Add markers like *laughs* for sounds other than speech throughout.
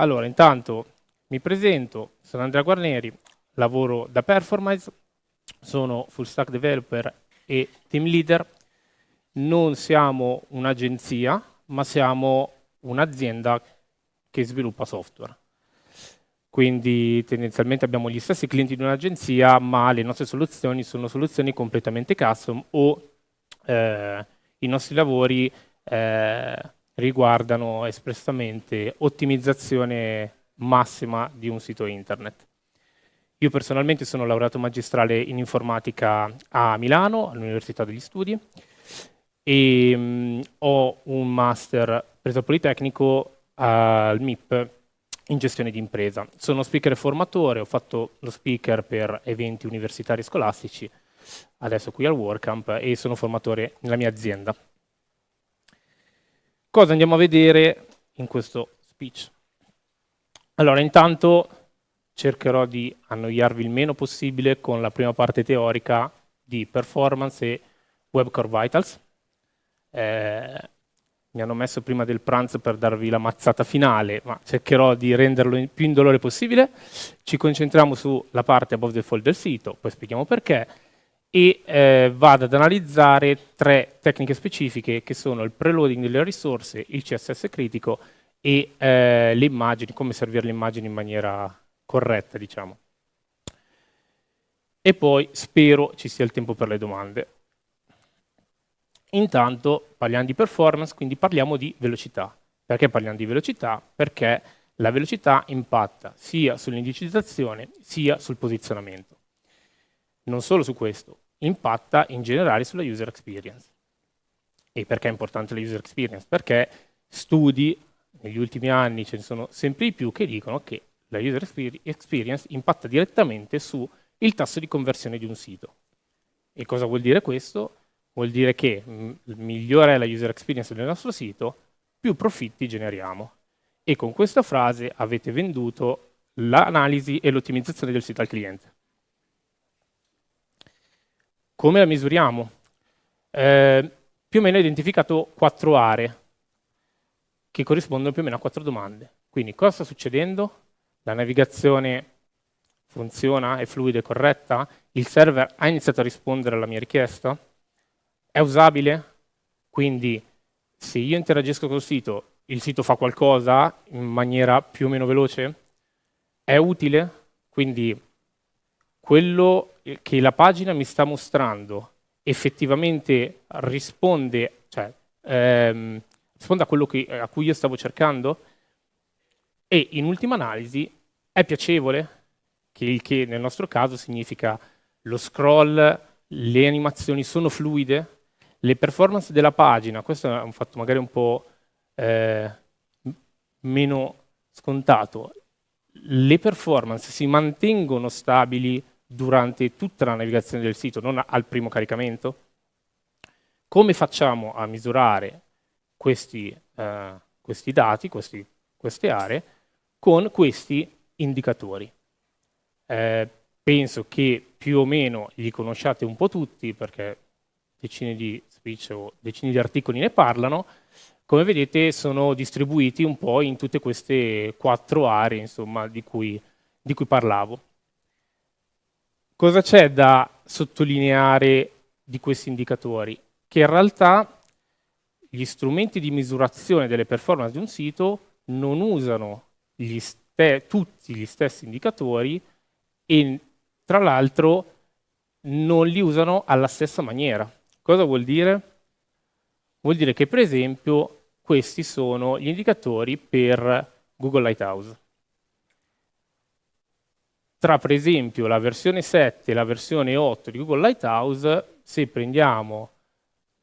Allora, intanto mi presento, sono Andrea Guarneri, lavoro da Performance, sono full stack developer e team leader. Non siamo un'agenzia, ma siamo un'azienda che sviluppa software. Quindi tendenzialmente abbiamo gli stessi clienti di un'agenzia, ma le nostre soluzioni sono soluzioni completamente custom o eh, i nostri lavori eh, riguardano espressamente ottimizzazione massima di un sito internet. Io personalmente sono laureato magistrale in informatica a Milano, all'Università degli Studi, e mh, mm, ho un master preso al Politecnico al MIP in gestione di impresa. Sono speaker e formatore, ho fatto lo speaker per eventi universitari scolastici, adesso qui al WordCamp e sono formatore nella mia azienda. Cosa andiamo a vedere in questo speech? Allora, intanto cercherò di annoiarvi il meno possibile con la prima parte teorica di performance e web core vitals. Eh, mi hanno messo prima del pranzo per darvi la mazzata finale, ma cercherò di renderlo il più indolore possibile. Ci concentriamo sulla parte above the fold del sito, poi spieghiamo perché, e eh, vado ad analizzare tre tecniche specifiche che sono il preloading delle risorse, il CSS critico e eh, le immagini, come servire le immagini in maniera corretta, diciamo. E poi spero ci sia il tempo per le domande. Intanto parliamo di performance, quindi parliamo di velocità. Perché parliamo di velocità? Perché la velocità impatta sia sull'indicizzazione sia sul posizionamento. Non solo su questo, impatta in generale sulla user experience. E perché è importante la user experience? Perché studi, negli ultimi anni ce ne sono sempre di più, che dicono che la user experience impatta direttamente sul tasso di conversione di un sito. E cosa vuol dire questo? vuol dire che mm, migliore è la user experience del nostro sito, più profitti generiamo. E con questa frase avete venduto l'analisi e l'ottimizzazione del sito al cliente. Come la misuriamo? Eh, più o meno ho identificato quattro aree che corrispondono più o meno a quattro domande. Quindi cosa sta succedendo? La navigazione funziona, è fluida e corretta? Il server ha iniziato a rispondere alla mia richiesta? È usabile? Quindi se io interagisco col sito, il sito fa qualcosa in maniera più o meno veloce? È utile? Quindi quello che la pagina mi sta mostrando effettivamente risponde, cioè, ehm, risponde a quello che, a cui io stavo cercando? E in ultima analisi è piacevole? Che il che nel nostro caso significa lo scroll, le animazioni sono fluide? Le performance della pagina, questo è un fatto magari un po' eh, meno scontato, le performance si mantengono stabili durante tutta la navigazione del sito, non al primo caricamento? Come facciamo a misurare questi, eh, questi dati, questi, queste aree, con questi indicatori? Eh, penso che più o meno li conosciate un po' tutti, perché decine di speech o decine di articoli ne parlano, come vedete sono distribuiti un po' in tutte queste quattro aree insomma, di, cui, di cui parlavo. Cosa c'è da sottolineare di questi indicatori? Che in realtà gli strumenti di misurazione delle performance di un sito non usano gli tutti gli stessi indicatori e tra l'altro non li usano alla stessa maniera. Cosa vuol dire? Vuol dire che per esempio questi sono gli indicatori per Google Lighthouse. Tra per esempio la versione 7 e la versione 8 di Google Lighthouse, se prendiamo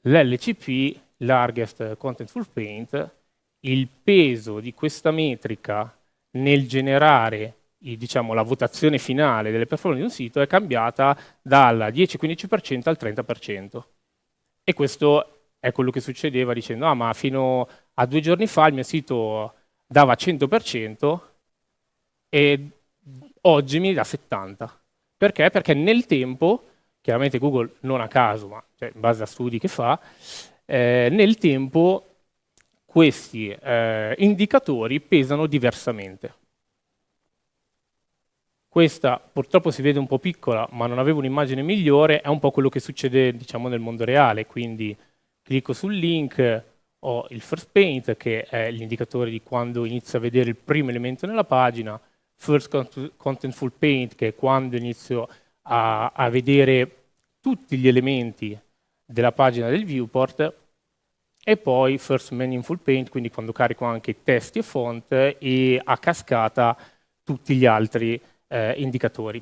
l'LCP, Largest Contentful Paint, il peso di questa metrica nel generare diciamo, la votazione finale delle performance di un sito è cambiata dal 10-15% al 30%. E questo è quello che succedeva dicendo, ah ma fino a due giorni fa il mio sito dava 100% e oggi mi dà 70%. Perché? Perché nel tempo, chiaramente Google non a caso, ma cioè, in base a studi che fa, eh, nel tempo questi eh, indicatori pesano diversamente. Questa purtroppo si vede un po' piccola, ma non avevo un'immagine migliore, è un po' quello che succede diciamo, nel mondo reale, quindi clicco sul link, ho il first paint, che è l'indicatore di quando inizio a vedere il primo elemento nella pagina, first contentful paint, che è quando inizio a, a vedere tutti gli elementi della pagina del viewport, e poi first meaningful paint, quindi quando carico anche testi e font, e a cascata tutti gli altri eh, indicatori.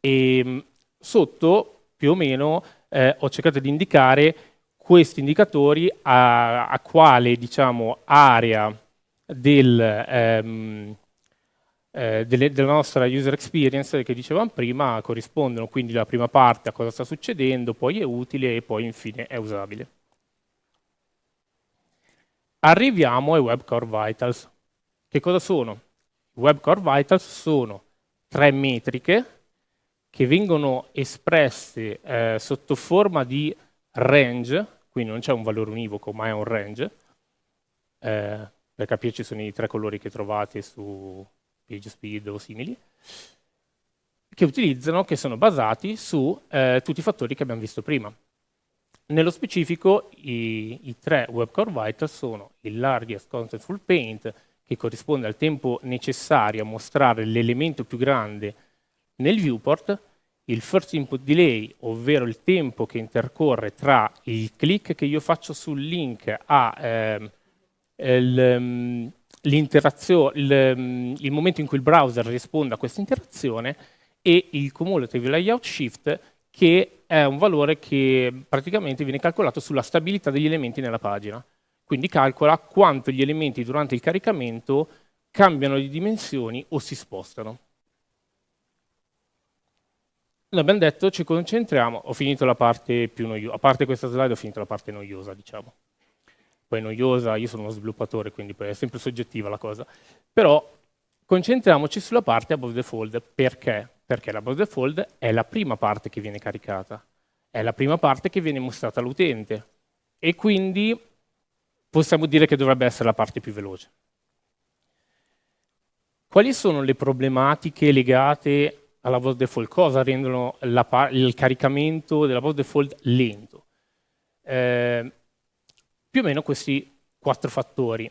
E mm, sotto, più o meno, eh, ho cercato di indicare questi indicatori a, a quale diciamo, area del, ehm, eh, delle, della nostra user experience che dicevamo prima corrispondono, quindi la prima parte a cosa sta succedendo, poi è utile e poi infine è usabile. Arriviamo ai Web Core Vitals. Che cosa sono? I Web Core Vitals sono tre metriche che vengono espresse eh, sotto forma di range, quindi non c'è un valore univoco, ma è un range. Eh, per capirci sono i tre colori che trovate su PageSpeed o simili, che utilizzano, che sono basati su eh, tutti i fattori che abbiamo visto prima. Nello specifico i, i tre Web Core Vitals sono il Largest Contentful Paint, che corrisponde al tempo necessario a mostrare l'elemento più grande nel viewport, il first input delay, ovvero il tempo che intercorre tra il click che io faccio sul link a ehm, ehm l'interazione, il, ehm, il, momento in cui il browser risponde a questa interazione e il cumulative layout shift che è un valore che praticamente viene calcolato sulla stabilità degli elementi nella pagina. Quindi calcola quanto gli elementi durante il caricamento cambiano di dimensioni o si spostano. Noi abbiamo detto ci concentriamo, ho finito la parte più noiosa, a parte questa slide ho finito la parte noiosa, diciamo. Poi noiosa, io sono uno sviluppatore, quindi è sempre soggettiva la cosa. Però concentriamoci sulla parte above the fold. Perché? Perché l'above the fold è la prima parte che viene caricata, è la prima parte che viene mostrata all'utente. E quindi possiamo dire che dovrebbe essere la parte più veloce. Quali sono le problematiche legate alla voz default? Cosa rendono il caricamento della voz default lento? Eh, più o meno questi quattro fattori.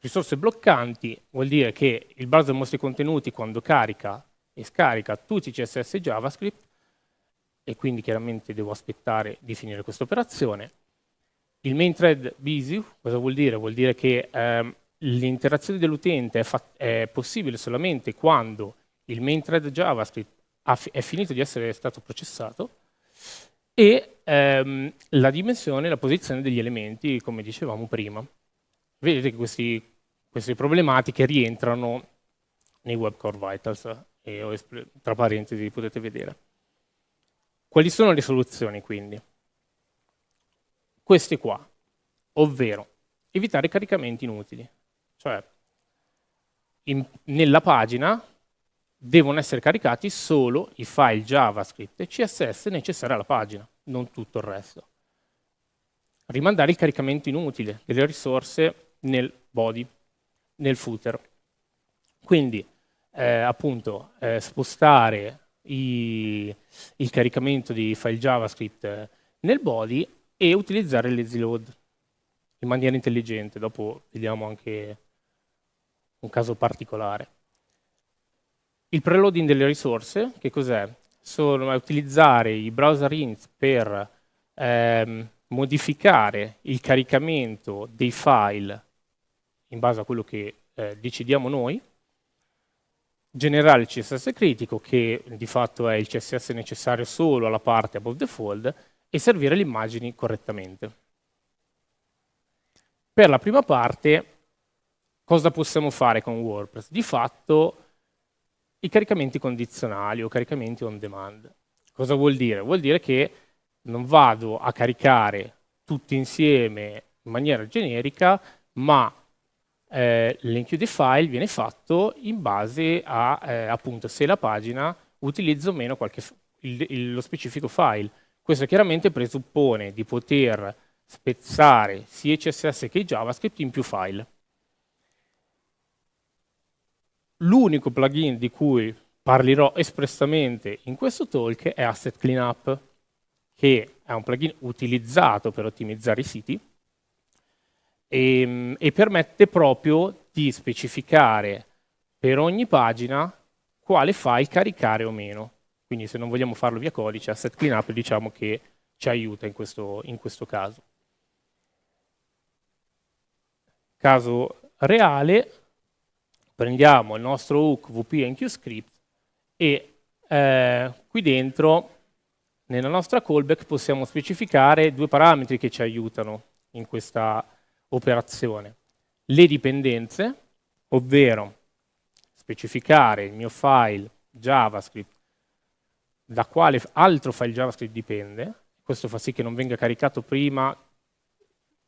Risorse bloccanti vuol dire che il browser mostra i contenuti quando carica e scarica tutti i CSS e JavaScript e quindi chiaramente devo aspettare di finire questa operazione. Il main thread busy cosa vuol dire? Vuol dire che ehm, l'interazione dell'utente è, è, possibile solamente quando il main thread JavaScript è finito di essere stato processato e ehm, la dimensione, la posizione degli elementi, come dicevamo prima. Vedete che questi, queste problematiche rientrano nei Web Core Vitals, e tra parentesi potete vedere. Quali sono le soluzioni quindi? questi qua, ovvero evitare caricamenti inutili. Cioè, in, nella pagina devono essere caricati solo i file JavaScript e CSS necessari alla pagina, non tutto il resto. Rimandare il caricamento inutile delle risorse nel body, nel footer. Quindi, eh, appunto, eh, spostare i, il caricamento di file JavaScript nel body e utilizzare l'easy load in maniera intelligente. Dopo vediamo anche un caso particolare. Il preloading delle risorse, che cos'è? Sono utilizzare i browser int per ehm, modificare il caricamento dei file in base a quello che eh, decidiamo noi, generare il CSS critico, che di fatto è il CSS necessario solo alla parte above the fold, e servire le immagini correttamente. Per la prima parte, cosa possiamo fare con WordPress? Di fatto, i caricamenti condizionali o caricamenti on demand. Cosa vuol dire? Vuol dire che non vado a caricare tutti insieme in maniera generica, ma eh, l'enchio dei file viene fatto in base a eh, appunto se la pagina utilizza o meno qualche, il, il, lo specifico file. Questo chiaramente presuppone di poter spezzare sia CSS che JavaScript in più file. L'unico plugin di cui parlerò espressamente in questo talk è Asset Cleanup, che è un plugin utilizzato per ottimizzare i siti e, e permette proprio di specificare per ogni pagina quale file caricare o meno. Quindi se non vogliamo farlo via codice, Asset Cleanup diciamo che ci aiuta in questo, in questo caso. Caso reale, prendiamo il nostro hook wp-enqueue-script e eh, qui dentro, nella nostra callback, possiamo specificare due parametri che ci aiutano in questa operazione. Le dipendenze, ovvero specificare il mio file JavaScript da quale altro file JavaScript dipende, questo fa sì che non venga caricato prima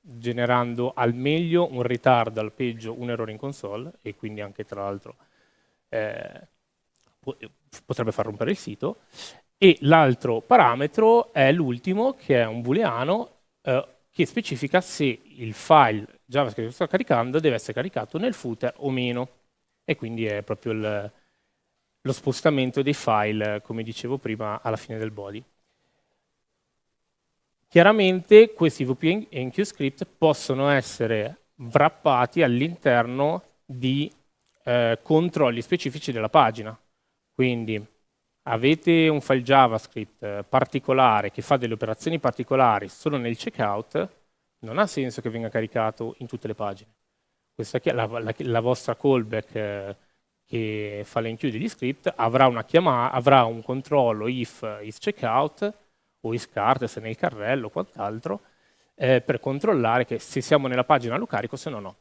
generando al meglio un ritardo, al peggio un errore in console e quindi anche tra l'altro eh, potrebbe far rompere il sito. E l'altro parametro è l'ultimo, che è un booleano, eh, che specifica se il file JavaScript che sto caricando deve essere caricato nel footer o meno. E quindi è proprio il, lo spostamento dei file, come dicevo prima, alla fine del body. Chiaramente questi VP enqueue script possono essere wrappati all'interno di eh, controlli specifici della pagina. Quindi avete un file JavaScript eh, particolare che fa delle operazioni particolari solo nel checkout, non ha senso che venga caricato in tutte le pagine. Questa la, la, la vostra callback eh, che fa l'enqueue degli script avrà, avrà un controllo if is checkout o is cart se nel carrello o quant'altro eh, per controllare che se siamo nella pagina lo carico se no no.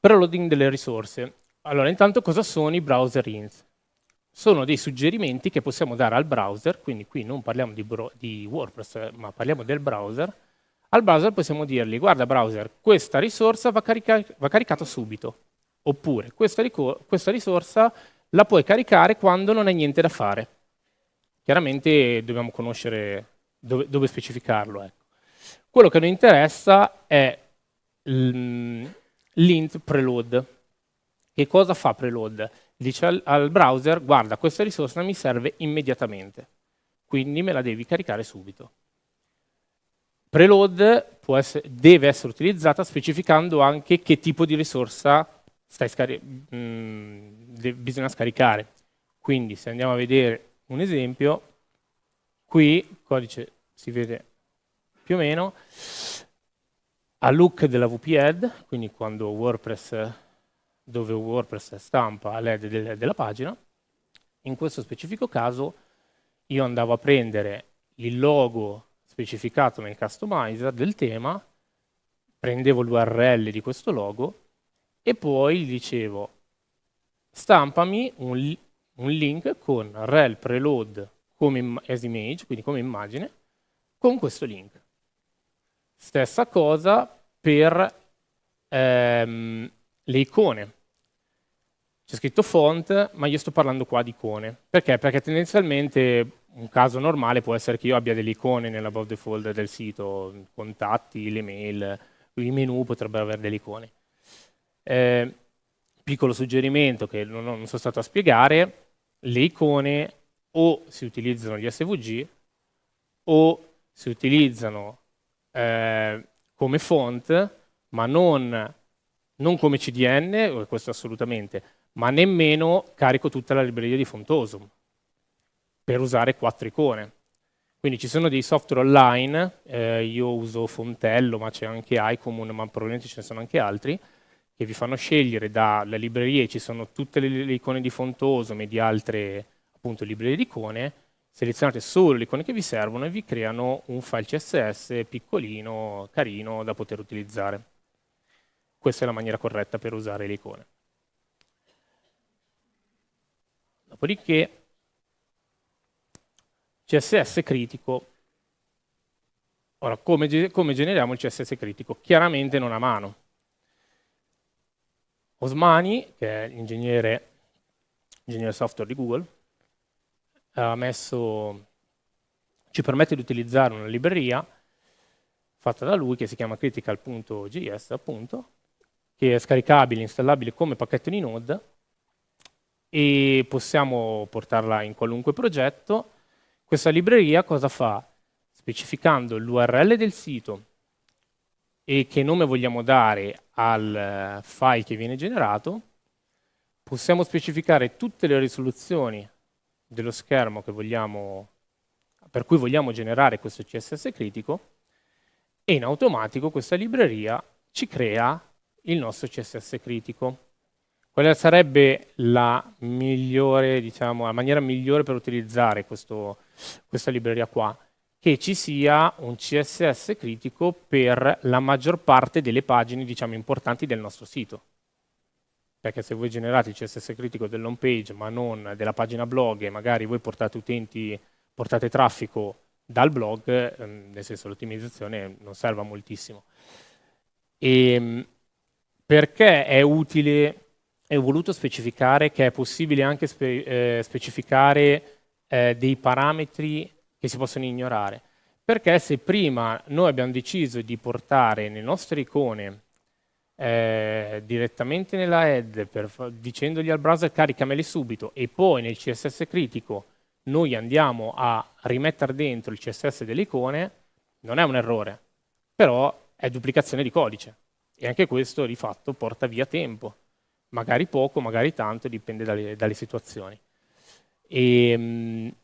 Preloading delle risorse. Allora, intanto cosa sono i browser hints? Sono dei suggerimenti che possiamo dare al browser, quindi qui non parliamo di, di WordPress, ma parliamo del browser. Al browser possiamo dirgli, guarda browser, questa risorsa va, carica va caricata subito, oppure questa, questa risorsa la puoi caricare quando non hai niente da fare. Chiaramente dobbiamo conoscere dove, dove specificarlo. Ecco. Quello che noi interessa è l'int preload. Che cosa fa preload? Dice al, al, browser, guarda, questa risorsa mi serve immediatamente, quindi me la devi caricare subito. Preload essere, deve essere utilizzata specificando anche che tipo di risorsa scari mh, mm, bisogna scaricare. Quindi se andiamo a vedere un esempio, qui il codice si vede più o meno, a look della VP-head, quindi quando WordPress, dove WordPress stampa del, della pagina, in questo specifico caso io andavo a prendere il logo specificato nel customizer del tema, prendevo l'URL di questo logo e poi gli dicevo stampami un, un link con rel preload come as image, quindi come immagine, con questo link. Stessa cosa per ehm, le icone. C'è scritto font, ma io sto parlando qua di icone. Perché? Perché tendenzialmente un caso normale può essere che io abbia delle icone nell'above the folder del sito, contatti, le mail, i menu potrebbero avere delle icone. Eh, piccolo suggerimento che non, non sono stato a spiegare, le icone o si utilizzano gli SVG o si utilizzano eh, come font, ma non, non, come CDN, questo assolutamente, ma nemmeno carico tutta la libreria di Fontosum per usare quattro icone. Quindi ci sono dei software online, eh, io uso Fontello, ma c'è anche iCommon, ma probabilmente ce ne sono anche altri, che vi fanno scegliere dalle librerie, ci sono tutte le, le icone di Fontosum e di altre appunto, librerie di icone, selezionate solo le icone che vi servono e vi creano un file CSS piccolino, carino, da poter utilizzare. Questa è la maniera corretta per usare le icone. Dopodiché, CSS critico. Ora, come, come generiamo il CSS critico? Chiaramente non a mano Osmani, che è l'ingegnere ingegnere software di Google, messo ci permette di utilizzare una libreria fatta da lui che si chiama critical.js appunto, che è scaricabile, installabile come pacchetto di Node e possiamo portarla in qualunque progetto. Questa libreria cosa fa? Specificando l'URL del sito e che nome vogliamo dare al file che viene generato, possiamo specificare tutte le risoluzioni dello schermo vogliamo, per cui vogliamo generare questo CSS critico e in automatico questa libreria ci crea il nostro CSS critico. Quale sarebbe la, migliore, diciamo, la maniera migliore per utilizzare questo, questa libreria qua? Che ci sia un CSS critico per la maggior parte delle pagine diciamo, importanti del nostro sito. Perché se voi generate il CSS critico dell'home page ma non della pagina blog e magari voi portate utenti, portate traffico dal blog, ehm, nel senso l'ottimizzazione non serve moltissimo. E, ehm, perché è utile ho voluto specificare che è possibile anche spe eh, specificare eh, dei parametri che si possono ignorare. Perché se prima noi abbiamo deciso di portare le nostre icone eh, direttamente nella head per, dicendogli al browser caricamele subito e poi nel CSS critico noi andiamo a rimettere dentro il CSS delle icone, non è un errore, però è duplicazione di codice. E anche questo di fatto porta via tempo. Magari poco, magari tanto, dipende dalle, dalle situazioni. E, ehm,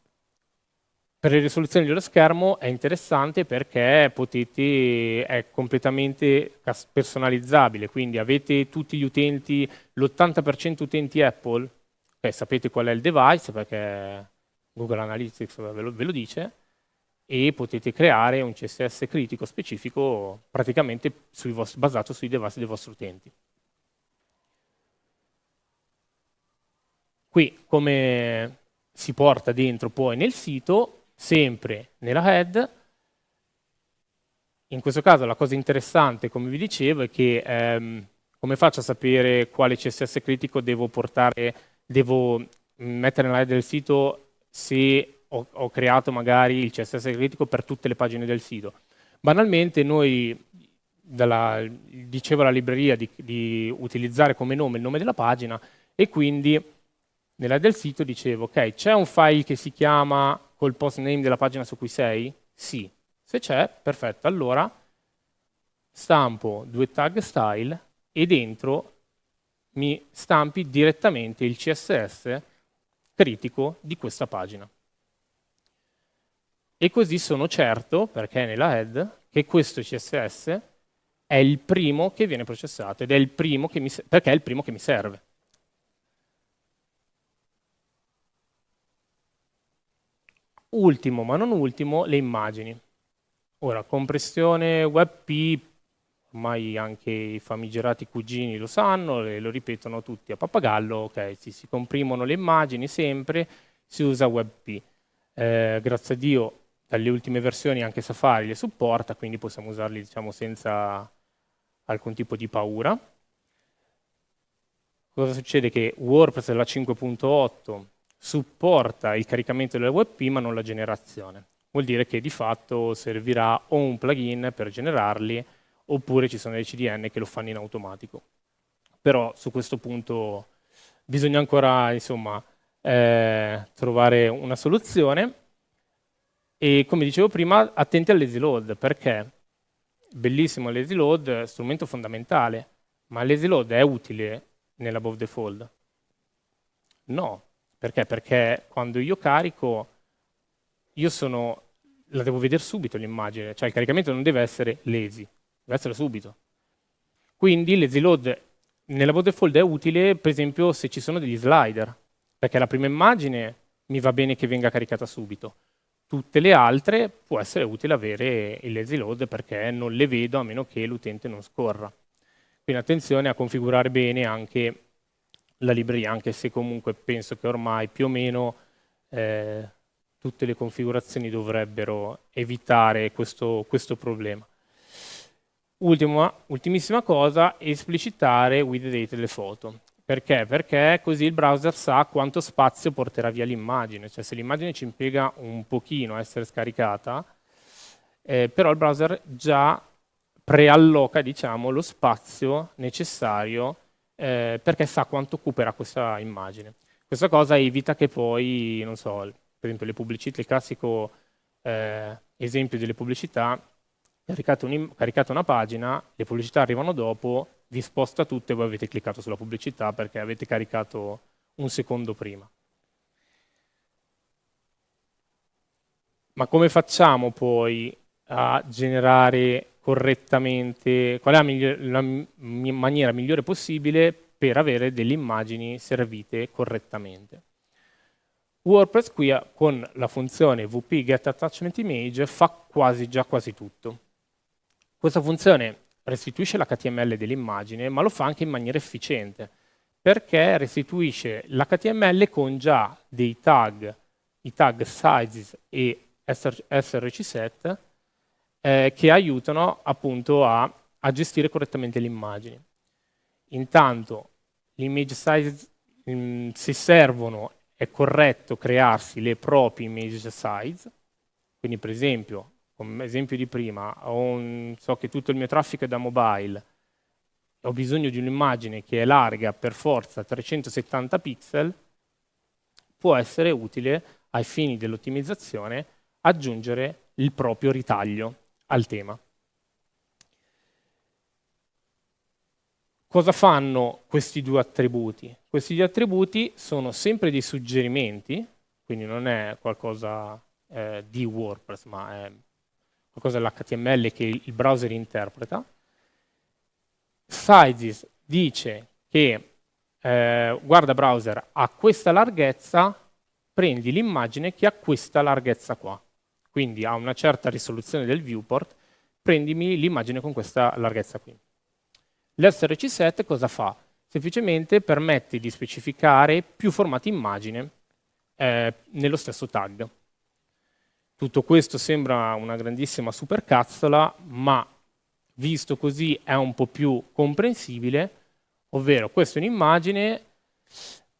per le risoluzioni dello schermo è interessante perché potete, è completamente personalizzabile, quindi avete tutti gli utenti, l'80% utenti Apple, okay, sapete qual è il device perché Google Analytics ve lo, ve lo dice, e potete creare un CSS critico specifico praticamente sui vostri, basato sui device dei vostri utenti. Qui come si porta dentro poi nel sito, sempre nella head, in questo caso la cosa interessante, come vi dicevo, è che ehm, come faccio a sapere quale CSS critico devo portare, devo mettere nella head del sito se ho, ho, creato magari il CSS critico per tutte le pagine del sito. Banalmente noi, dalla, dicevo alla libreria di, di, utilizzare come nome il nome della pagina e quindi nella del sito dicevo, ok, c'è un file che si chiama col post name della pagina su cui sei? Sì. Se c'è, perfetto, allora stampo due tag style e dentro mi stampi direttamente il CSS critico di questa pagina. E così sono certo, perché è nella head, che questo CSS è il primo che viene processato ed è il primo che mi, perché è il primo che mi serve. Ultimo, ma non ultimo, le immagini. Ora, compressione WebP ormai anche i famigerati cugini lo sanno, e lo ripetono tutti a pappagallo, ok, sì, si comprimono le immagini sempre, si usa WebP. Eh, grazie a Dio dalle ultime versioni anche Safari le supporta, quindi possiamo usarli diciamo, senza alcun tipo di paura. Cosa succede? Che WordPress della 5.8 supporta il caricamento delle WebP ma non la generazione. Vuol dire che di fatto servirà o un plugin per generarli oppure ci sono dei CDN che lo fanno in automatico. Però su questo punto bisogna ancora insomma, eh, trovare una soluzione e come dicevo prima attenti al lazy load perché bellissimo lazy load, strumento fondamentale, ma lazy load è utile nell'above the fold? No, perché? Perché quando io carico, io sono, la devo vedere subito l'immagine, cioè il caricamento non deve essere lazy, deve essere subito. Quindi l'easy load nella waterfall è utile, per esempio, se ci sono degli slider, perché la prima immagine mi va bene che venga caricata subito. Tutte le altre può essere utile avere il lazy load perché non le vedo a meno che l'utente non scorra. Quindi attenzione a configurare bene anche la libreria, anche se comunque penso che ormai più o meno eh, tutte le configurazioni dovrebbero evitare questo, questo problema. Ultima, ultimissima cosa, esplicitare with the date delle foto. Perché? Perché così il browser sa quanto spazio porterà via l'immagine, cioè se l'immagine ci impiega un pochino a essere scaricata, eh, però il browser già prealloca diciamo, lo spazio necessario eh, perché sa quanto occuperà questa immagine. Questa cosa evita che poi, non so, per esempio le pubblicità, il classico eh, esempio delle pubblicità, caricate, un, caricate una pagina, le pubblicità arrivano dopo, vi sposta tutto e voi avete cliccato sulla pubblicità perché avete caricato un secondo prima. Ma come facciamo poi a generare correttamente, qual è la, migliore, la maniera migliore possibile per avere delle immagini servite correttamente? WordPress qui con la funzione wp get attachment image fa quasi già quasi tutto. Questa funzione restituisce l'HTML dell'immagine, ma lo fa anche in maniera efficiente, perché restituisce l'HTML con già dei tag, i tag sizes e srcset, eh, che aiutano appunto a, a gestire correttamente le immagini. Intanto l'image size, mm, se servono, è corretto crearsi le proprie image size, quindi per esempio, come esempio di prima, un, so che tutto il mio traffico è da mobile, ho bisogno di un'immagine che è larga per forza 370 pixel, può essere utile ai fini dell'ottimizzazione aggiungere il proprio ritaglio al tema. Cosa fanno questi due attributi? Questi due attributi sono sempre dei suggerimenti, quindi non è qualcosa eh, di WordPress, ma è qualcosa dell'HTML che il browser interpreta. Sizes dice che, eh, guarda browser, a questa larghezza prendi l'immagine che ha questa larghezza qua quindi a una certa risoluzione del viewport, prendimi l'immagine con questa larghezza qui. L'SRC set cosa fa? Semplicemente permette di specificare più formati immagine eh, nello stesso tag. Tutto questo sembra una grandissima supercazzola, ma visto così è un po' più comprensibile, ovvero questa è un'immagine,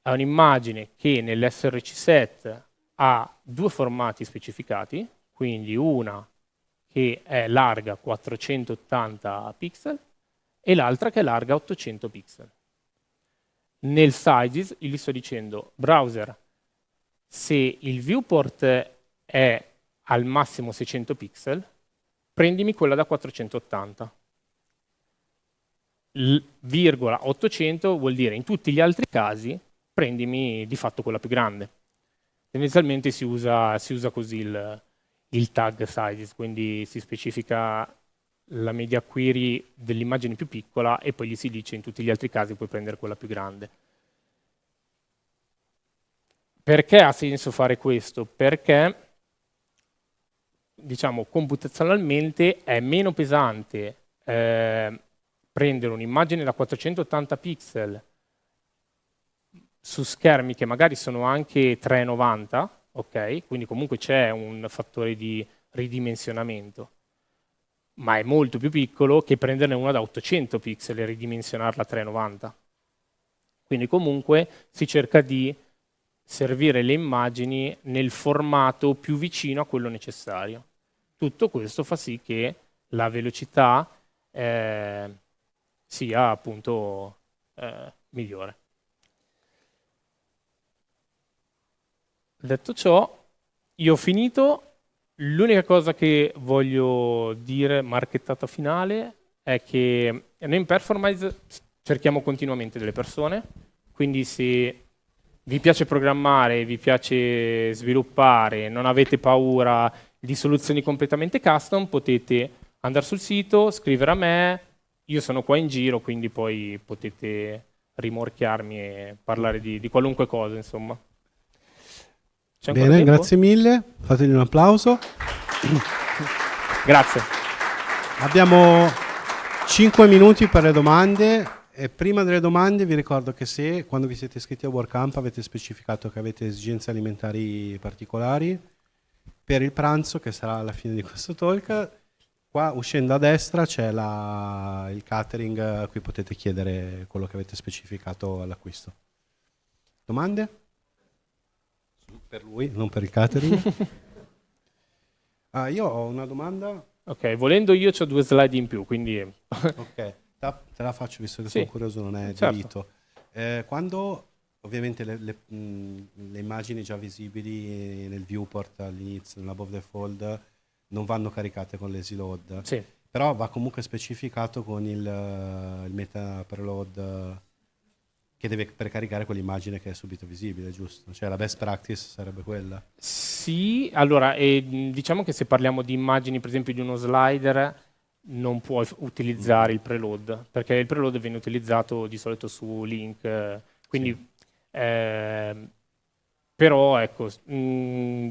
è che nell'SRC set ha due formati specificati, quindi una che è larga 480 pixel e l'altra che è larga 800 pixel. Nel sizes gli sto dicendo, browser, se il viewport è al massimo 600 pixel, prendimi quella da 480. L virgola 800 vuol dire in tutti gli altri casi prendimi di fatto quella più grande. Tendenzialmente si usa, si usa così il, il tag sizes, quindi si specifica la media query dell'immagine più piccola e poi gli si dice in tutti gli altri casi puoi prendere quella più grande. Perché ha senso fare questo? Perché diciamo computazionalmente è meno pesante eh, prendere un'immagine da 480 pixel su schermi che magari sono anche 390 ok? Quindi comunque c'è un fattore di ridimensionamento, ma è molto più piccolo che prenderne una da 800 pixel e ridimensionarla a 390. Quindi comunque si cerca di servire le immagini nel formato più vicino a quello necessario. Tutto questo fa sì che la velocità eh, sia appunto eh, migliore. Detto ciò, io ho finito. L'unica cosa che voglio dire, marchettata finale, è che noi in Performance cerchiamo continuamente delle persone, quindi se vi piace programmare, vi piace sviluppare, non avete paura di soluzioni completamente custom, potete andare sul sito, scrivere a me, io sono qua in giro, quindi poi potete rimorchiarmi e parlare di, di qualunque cosa, insomma. Bene, grazie mille. Fategli un applauso. Grazie. Abbiamo 5 minuti per le domande. E prima delle domande vi ricordo che se quando vi siete iscritti a WordCamp avete specificato che avete esigenze alimentari particolari, per il pranzo, che sarà alla fine di questo talk, Qua uscendo a destra c'è il catering, a cui potete chiedere quello che avete specificato all'acquisto. Domande? Per lui, non per il catering. *laughs* ah, io ho una domanda. Ok, volendo io ho due slide in più, quindi... ok, te la faccio visto che sì. sono curioso, non è certo. diritto. Eh, quando ovviamente le, le, mh, le, immagini già visibili nel viewport all'inizio, nell'above the fold, non vanno caricate con l'easy load, sì. però va comunque specificato con il, il meta preload che deve precaricare quell'immagine che è subito visibile, giusto? Cioè la best practice sarebbe quella? Sì, allora eh, diciamo che se parliamo di immagini per esempio di uno slider non puoi utilizzare mm. il preload, perché il preload viene utilizzato di solito su link, quindi sì. eh, però ecco, mh, mm,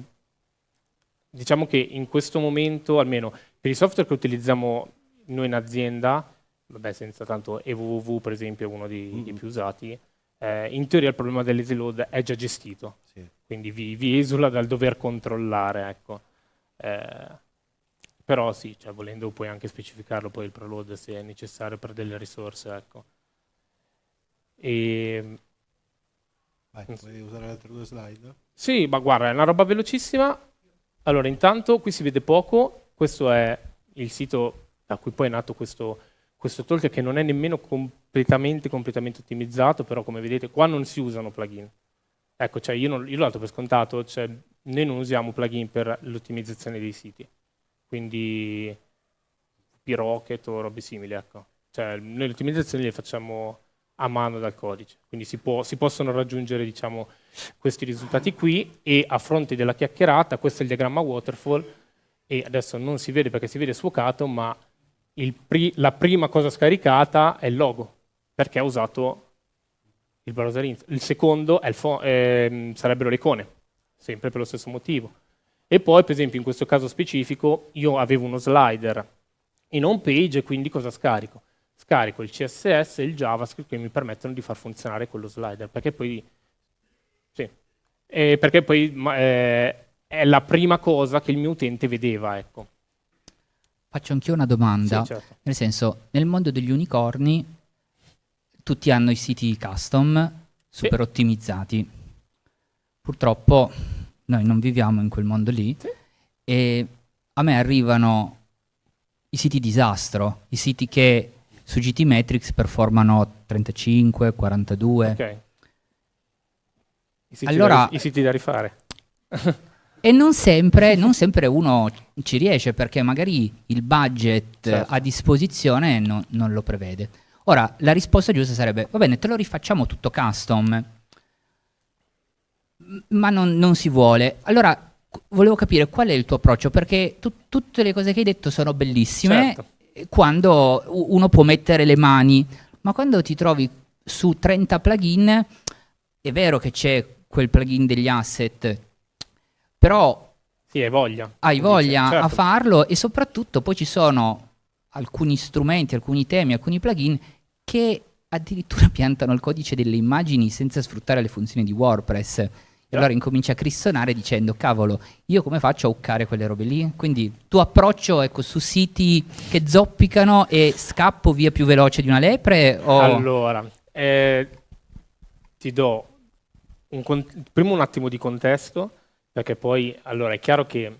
diciamo che in questo momento, almeno per i software che utilizziamo noi in azienda, vabbè, senza tanto EVV per esempio è uno dei, mm -hmm. dei più usati, eh, in teoria il problema dell'easy load è già gestito, sì. quindi vi, vi, esula dal dover controllare. Ecco. Eh, però sì, cioè, volendo puoi anche specificarlo poi il preload se è necessario per delle risorse. Ecco. E, Vai, puoi usare le altre due slide? Sì, ma guarda, è una roba velocissima allora, intanto qui si vede poco, questo è il sito da cui poi è nato questo, questo talk che non è nemmeno completamente, completamente ottimizzato, però come vedete qua non si usano plugin. Ecco, cioè io, non, io l'ho dato per scontato, cioè noi non usiamo plugin per l'ottimizzazione dei siti, quindi P-Rocket o robe simili, ecco. Cioè noi le ottimizzazioni le facciamo a mano dal codice, quindi si, può, si possono raggiungere diciamo, questi risultati qui e a fronte della chiacchierata, questo è il diagramma waterfall e adesso non si vede perché si vede sfocato, ma pri la prima cosa scaricata è il logo, perché ha usato il browser int. Il secondo il eh, sarebbero le icone, sempre per lo stesso motivo. E poi, per esempio, in questo caso specifico, io avevo uno slider in home page, quindi cosa scarico? Scarico il CSS e il JavaScript che mi permettono di far funzionare quello slider, perché poi eh, perché poi eh, è la prima cosa che il mio utente vedeva. Ecco. Faccio anch'io una domanda, sì, certo. nel senso, nel mondo degli unicorni tutti hanno i siti custom super sì. ottimizzati. Purtroppo noi non viviamo in quel mondo lì sì. e a me arrivano i siti disastro, i siti che su GT Metrics performano 35, 42. Okay. I siti, allora, da, i siti da rifare. *laughs* e non sempre, non sempre, uno ci riesce perché magari il budget certo. a disposizione no, non lo prevede. Ora, la risposta giusta sarebbe, va bene, te lo rifacciamo tutto custom, ma non, non si vuole. Allora, volevo capire qual è il tuo approccio, perché tu, tutte le cose che hai detto sono bellissime certo. quando uno può mettere le mani, ma quando ti trovi su 30 plugin, è vero che c'è quel plugin degli asset, però sì, hai voglia, hai voglia certo. a farlo e soprattutto poi ci sono alcuni strumenti, alcuni temi, alcuni plugin che addirittura *laughs* piantano il codice delle immagini senza sfruttare le funzioni di WordPress. E allora incomincia a crissonare dicendo, cavolo, io come faccio a uccare quelle robe lì? Quindi tuo approccio ecco, su siti che zoppicano e scappo via più veloce di una lepre? O... Allora, eh, ti do un, prima un attimo di contesto, perché poi allora è chiaro che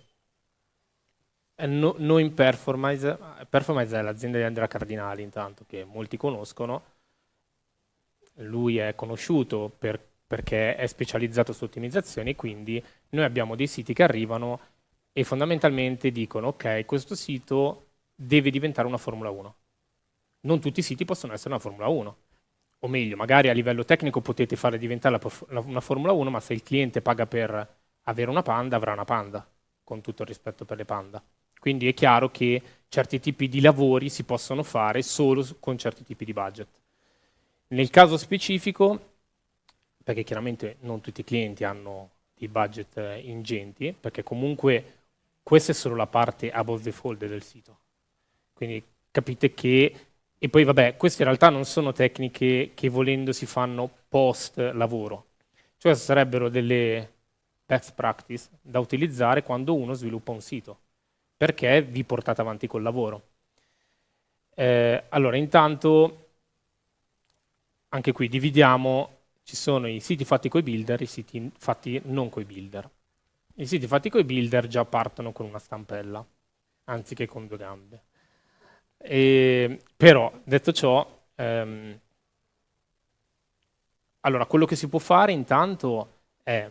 eh, no, noi in Performance, Performance è l'azienda di Andrea Cardinali intanto, che molti conoscono, lui è conosciuto per, perché è specializzato su ottimizzazioni, quindi noi abbiamo dei siti che arrivano e fondamentalmente dicono ok, questo sito deve diventare una Formula 1. Non tutti i siti possono essere una Formula 1 o meglio, magari a livello tecnico potete fare diventare una Formula 1, ma se il cliente paga per avere una Panda, avrà una Panda, con tutto il rispetto per le Panda. Quindi è chiaro che certi tipi di lavori si possono fare solo con certi tipi di budget. Nel caso specifico, perché chiaramente non tutti i clienti hanno dei budget eh, ingenti, perché comunque questa è solo la parte above the fold del sito. Quindi capite che e poi vabbè, queste in realtà non sono tecniche che volendo si fanno post lavoro, cioè sarebbero delle best practice da utilizzare quando uno sviluppa un sito. perché vi portate avanti col lavoro. Eh, allora, intanto, anche qui dividiamo, ci sono i siti fatti coi builder e i siti fatti non coi builder. I siti fatti coi builder già partono con una stampella, anziché con due gambe. E, però, detto ciò, ehm, allora, quello che si può fare intanto è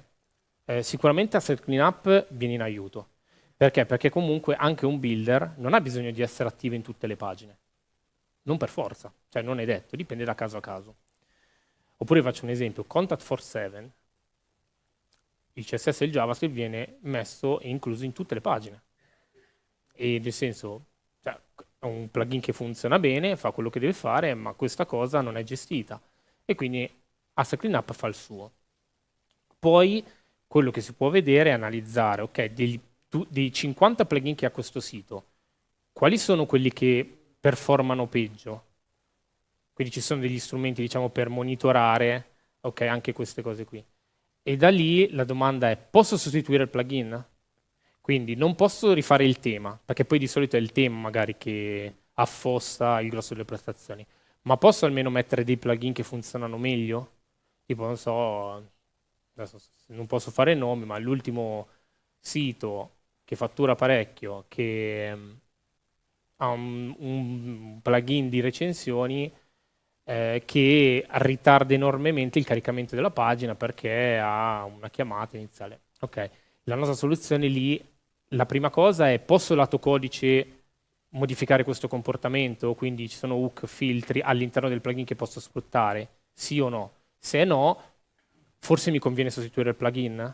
eh, sicuramente Asset Cleanup viene in aiuto. Perché? Perché comunque anche un builder non ha bisogno di essere attivo in tutte le pagine. Non per forza, cioè non è detto, dipende da caso a caso. Oppure faccio un esempio, Contact for 7, il CSS e il JavaScript viene messo e incluso in tutte le pagine. E nel senso, cioè, è un plugin che funziona bene, fa quello che deve fare, ma questa cosa non è gestita. E quindi Asset Cleanup fa il suo. Poi quello che si può vedere è analizzare, ok, dei, dei 50 plugin che ha questo sito, quali sono quelli che performano peggio? Quindi ci sono degli strumenti, diciamo, per monitorare, ok, anche queste cose qui. E da lì la domanda è, posso sostituire il plugin? Quindi non posso rifare il tema, perché poi di solito è il tema magari che affossa il grosso delle prestazioni, ma posso almeno mettere dei plugin che funzionano meglio? Tipo, non so, adesso non posso fare nomi, ma l'ultimo sito che fattura parecchio, che mm, ha un, un plugin di recensioni eh, che ritarda enormemente il caricamento della pagina perché ha una chiamata iniziale. Ok, la nostra soluzione lì, la prima cosa è posso lato codice modificare questo comportamento, quindi ci sono hook, filtri all'interno del plugin che posso sfruttare? Sì o no? Se no, forse mi conviene sostituire il plugin?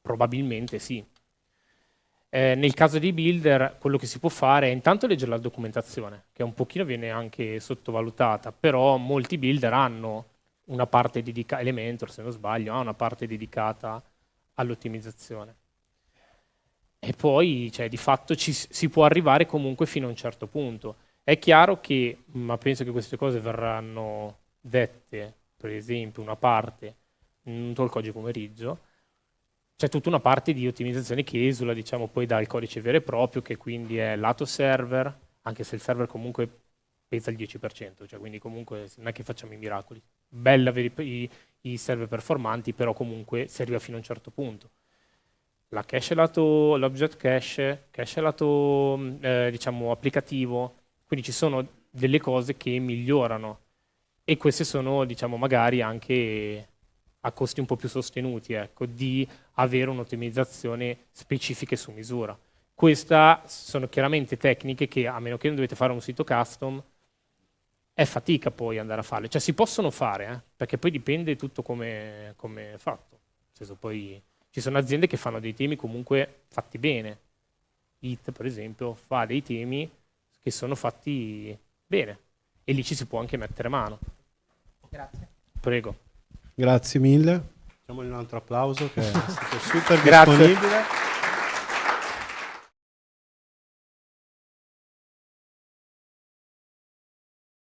Probabilmente sì. Eh, nel caso dei builder, quello che si può fare è intanto leggere la documentazione, che un pochino viene anche sottovalutata, però molti builder hanno una parte dedicata, Elementor se non sbaglio, ha una parte dedicata all'ottimizzazione. E poi, cioè, di fatto ci, si può arrivare comunque fino a un certo punto. È chiaro che, ma penso che queste cose verranno dette per esempio una parte in un talk oggi pomeriggio, c'è tutta una parte di ottimizzazione che esula diciamo, poi dal codice vero e proprio, che quindi è lato server, anche se il server comunque pesa il 10%, cioè quindi comunque non è che facciamo i miracoli. Bella avere i, i server performanti, però comunque arriva fino a un certo punto. La cache lato, l'object cache, cache lato eh, diciamo, applicativo, quindi ci sono delle cose che migliorano e queste sono, diciamo, magari anche a costi un po' più sostenuti, ecco, di avere un'ottimizzazione specifica su misura. Queste sono chiaramente tecniche che, a meno che non dovete fare un sito custom, è fatica poi andare a farle. Cioè si possono fare, eh, perché poi dipende tutto come, come è fatto. Nel senso, poi ci sono aziende che fanno dei temi comunque fatti bene. IT, per esempio, fa dei temi che sono fatti bene e lì ci si può anche mettere mano. Grazie. Prego. Grazie mille. Facciamogli un altro applauso che è stato super *laughs* disponibile.